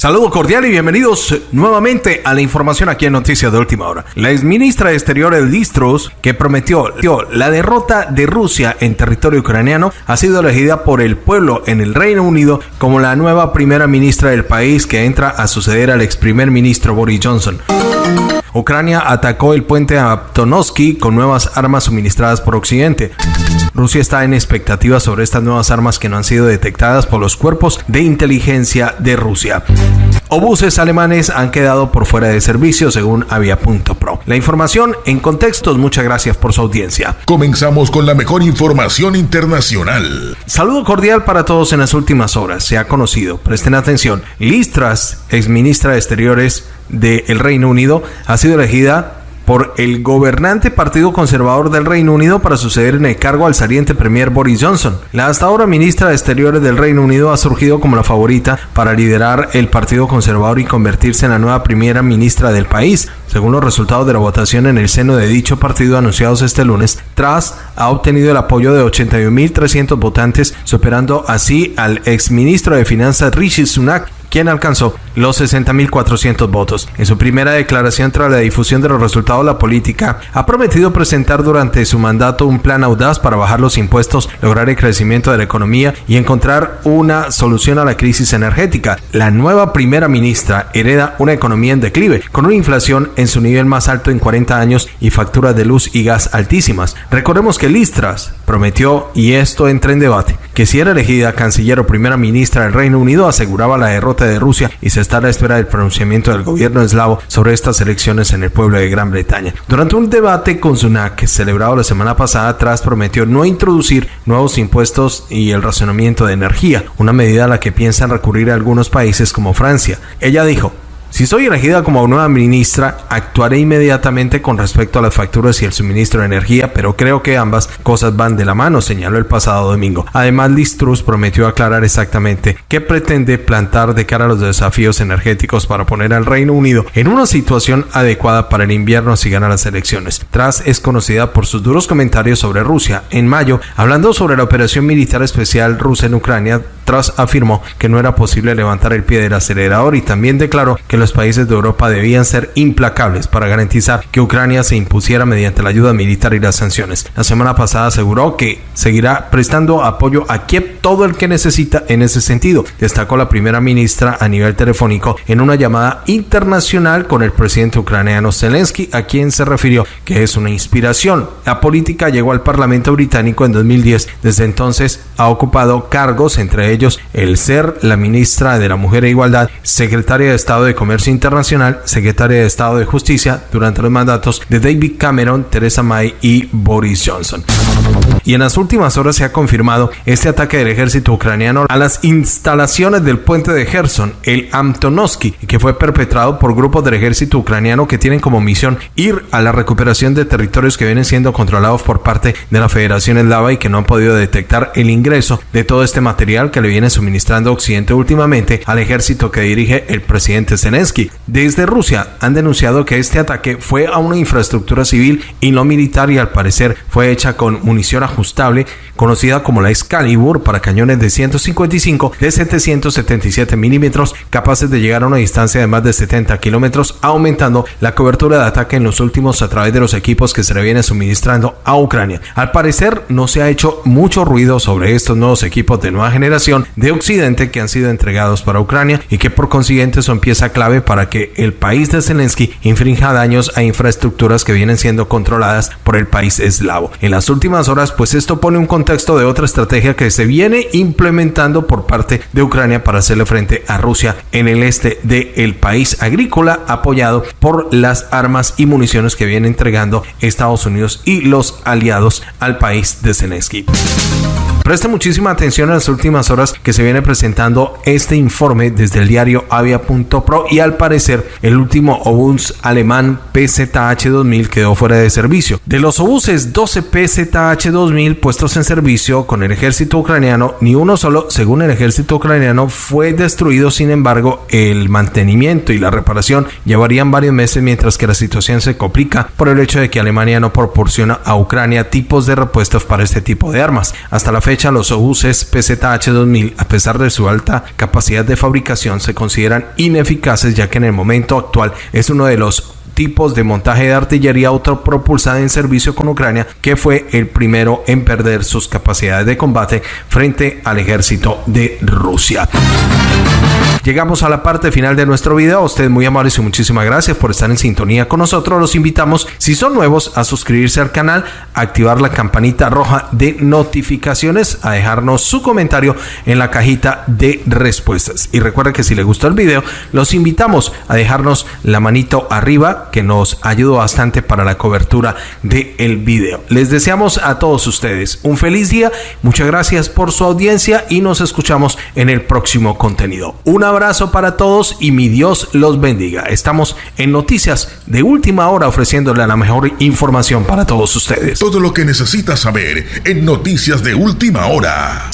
Saludo cordial y bienvenidos nuevamente a la información aquí en Noticias de Última Hora. La exministra de Exteriores Listros, que prometió la derrota de Rusia en territorio ucraniano, ha sido elegida por el pueblo en el Reino Unido como la nueva primera ministra del país que entra a suceder al ex primer ministro Boris Johnson. Ucrania atacó el puente Aptonovsky con nuevas armas suministradas por Occidente. Rusia está en expectativa sobre estas nuevas armas que no han sido detectadas por los cuerpos de inteligencia de Rusia. Obuses alemanes han quedado por fuera de servicio según Avia.pro. La información en contextos, muchas gracias por su audiencia. Comenzamos con la mejor información internacional. Saludo cordial para todos en las últimas horas. Se ha conocido, presten atención, Listras, ex ministra de Exteriores del Reino Unido, ha sido elegida por el gobernante Partido Conservador del Reino Unido para suceder en el cargo al saliente Premier Boris Johnson. La hasta ahora ministra de Exteriores del Reino Unido ha surgido como la favorita para liderar el Partido Conservador y convertirse en la nueva primera ministra del país, según los resultados de la votación en el seno de dicho partido anunciados este lunes. Tras ha obtenido el apoyo de 81.300 votantes, superando así al exministro de Finanzas Rishi Sunak, quien alcanzó los 60.400 votos. En su primera declaración tras la difusión de los resultados, la política ha prometido presentar durante su mandato un plan audaz para bajar los impuestos, lograr el crecimiento de la economía y encontrar una solución a la crisis energética. La nueva primera ministra hereda una economía en declive, con una inflación en su nivel más alto en 40 años y facturas de luz y gas altísimas. Recordemos que Listras prometió, y esto entra en debate, que si era elegida canciller o primera ministra del Reino Unido aseguraba la derrota de Rusia y se está a la espera del pronunciamiento del gobierno eslavo sobre estas elecciones en el pueblo de Gran Bretaña. Durante un debate con Sunak celebrado la semana pasada, tras prometió no introducir nuevos impuestos y el racionamiento de energía, una medida a la que piensan recurrir algunos países como Francia. Ella dijo, si soy elegida como nueva ministra, actuaré inmediatamente con respecto a las facturas y el suministro de energía, pero creo que ambas cosas van de la mano, señaló el pasado domingo. Además, Liz Truss prometió aclarar exactamente qué pretende plantar de cara a los desafíos energéticos para poner al Reino Unido en una situación adecuada para el invierno si gana las elecciones. Tras es conocida por sus duros comentarios sobre Rusia. En mayo, hablando sobre la operación militar especial rusa en Ucrania, Afirmó que no era posible levantar el pie del acelerador y también declaró que los países de Europa debían ser implacables para garantizar que Ucrania se impusiera mediante la ayuda militar y las sanciones. La semana pasada aseguró que seguirá prestando apoyo a Kiev todo el que necesita en ese sentido. Destacó la primera ministra a nivel telefónico en una llamada internacional con el presidente ucraniano Zelensky, a quien se refirió que es una inspiración. La política llegó al Parlamento británico en 2010. Desde entonces ha ocupado cargos, entre ellos el ser la ministra de la Mujer e Igualdad, secretaria de Estado de Comercio Internacional, secretaria de Estado de Justicia durante los mandatos de David Cameron, Theresa May y Boris Johnson. Y en las últimas horas se ha confirmado este ataque del ejército ucraniano a las instalaciones del puente de Gerson, el Antonovsky, que fue perpetrado por grupos del ejército ucraniano que tienen como misión ir a la recuperación de territorios que vienen siendo controlados por parte de la Federación Eslava y que no han podido detectar el ingreso de todo este material que le viene suministrando Occidente últimamente al ejército que dirige el presidente Zelensky desde Rusia han denunciado que este ataque fue a una infraestructura civil y no militar y al parecer fue hecha con munición ajustable conocida como la Excalibur para cañones de 155 de 777 milímetros capaces de llegar a una distancia de más de 70 kilómetros aumentando la cobertura de ataque en los últimos a través de los equipos que se le viene suministrando a Ucrania. Al parecer no se ha hecho mucho ruido sobre estos nuevos equipos de nueva generación de Occidente que han sido entregados para Ucrania y que por consiguiente son pieza clave para que el país de Zelensky infrinja daños a infraestructuras que vienen siendo controladas por el país eslavo. En las últimas horas, pues esto pone un contexto de otra estrategia que se viene implementando por parte de Ucrania para hacerle frente a Rusia en el este del país agrícola apoyado por las armas y municiones que viene entregando Estados Unidos y los aliados al país de Zelensky. Preste muchísima atención en las últimas horas que se viene presentando este informe desde el diario avia.pro y al parecer el último obús alemán PZH-2000 quedó fuera de servicio. De los obuses 12 PZH-2000 puestos en servicio con el ejército ucraniano, ni uno solo, según el ejército ucraniano, fue destruido. Sin embargo, el mantenimiento y la reparación llevarían varios meses mientras que la situación se complica por el hecho de que Alemania no proporciona a Ucrania tipos de repuestos para este tipo de armas. Hasta la fecha los obuses PZH 2000, a pesar de su alta capacidad de fabricación, se consideran ineficaces ya que en el momento actual es uno de los tipos de montaje de artillería autopropulsada en servicio con Ucrania, que fue el primero en perder sus capacidades de combate frente al ejército de Rusia. Llegamos a la parte final de nuestro video. Ustedes muy amables y muchísimas gracias por estar en sintonía con nosotros. Los invitamos, si son nuevos, a suscribirse al canal, a activar la campanita roja de notificaciones, a dejarnos su comentario en la cajita de respuestas. Y recuerden que si les gustó el video, los invitamos a dejarnos la manito arriba, que nos ayudó bastante para la cobertura del el video. Les deseamos a todos ustedes un feliz día. Muchas gracias por su audiencia y nos escuchamos en el próximo contenido. Una abrazo para todos y mi Dios los bendiga. Estamos en Noticias de Última Hora ofreciéndole la mejor información para todos ustedes. Todo lo que necesitas saber en Noticias de Última Hora.